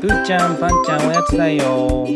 ぷーちゃん、ぱんちゃん、おやつだよ。